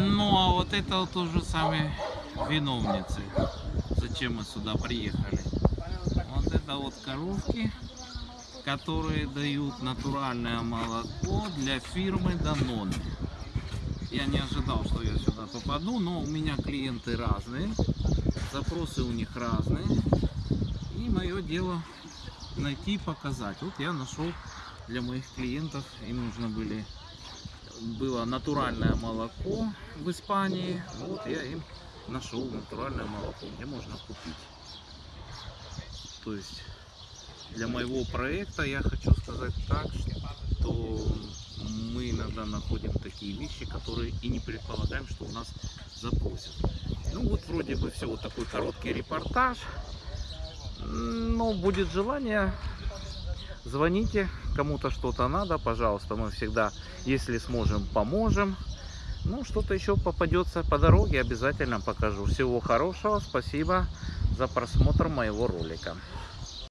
Ну, а вот это вот уже сами виновницы. Зачем мы сюда приехали? Вот это вот коровки, которые дают натуральное молоко для фирмы Danone. Я не ожидал, что я сюда попаду, но у меня клиенты разные, запросы у них разные. И мое дело найти и показать. Вот я нашел для моих клиентов, им нужно были было натуральное молоко в Испании. Вот я им нашел натуральное молоко, где можно купить. То есть для моего проекта я хочу сказать так, что мы иногда находим такие вещи, которые и не предполагаем, что у нас запросят. Ну вот вроде бы все, вот такой короткий репортаж. Но будет желание, звоните, кому-то что-то надо, пожалуйста, мы всегда, если сможем, поможем. Ну, что-то еще попадется по дороге, обязательно покажу. Всего хорошего, спасибо за просмотр моего ролика.